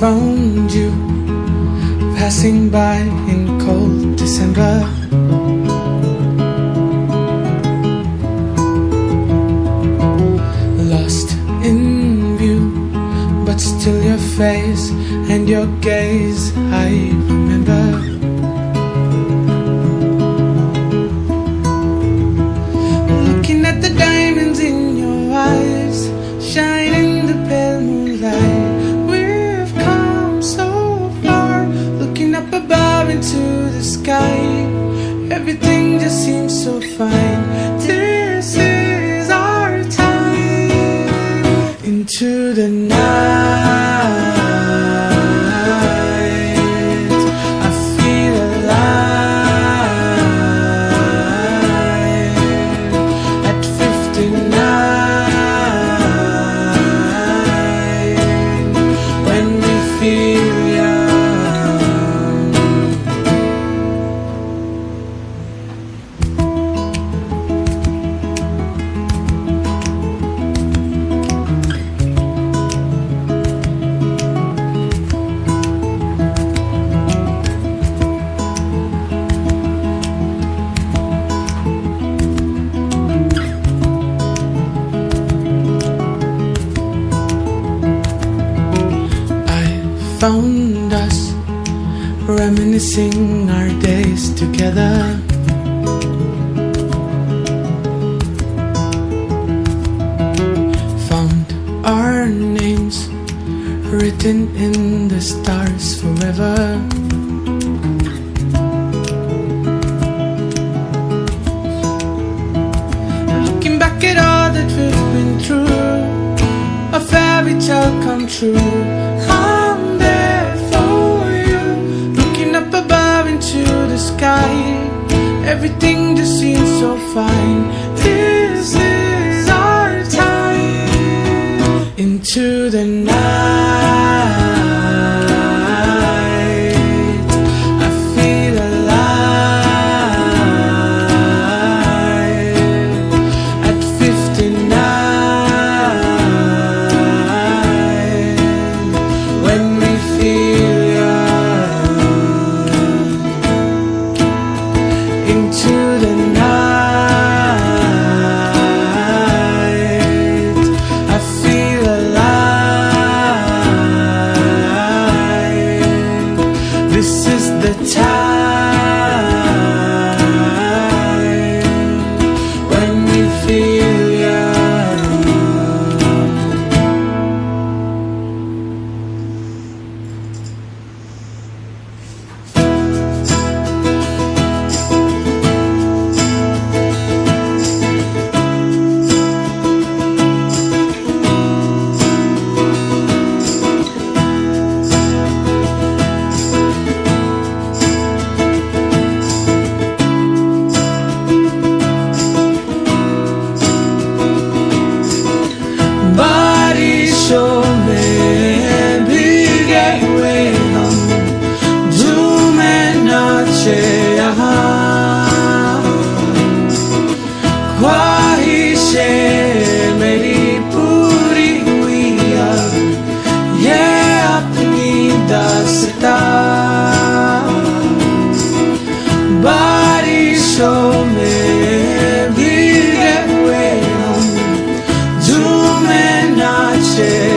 found you Passing by in cold December. Lost in view But still your face and your gaze I remember. Found us reminiscing our days together. Found our names written in the stars forever. Looking back at all that we've been through a fairy tale come true. Everything just seems so fine. This is our time into the night. And I share.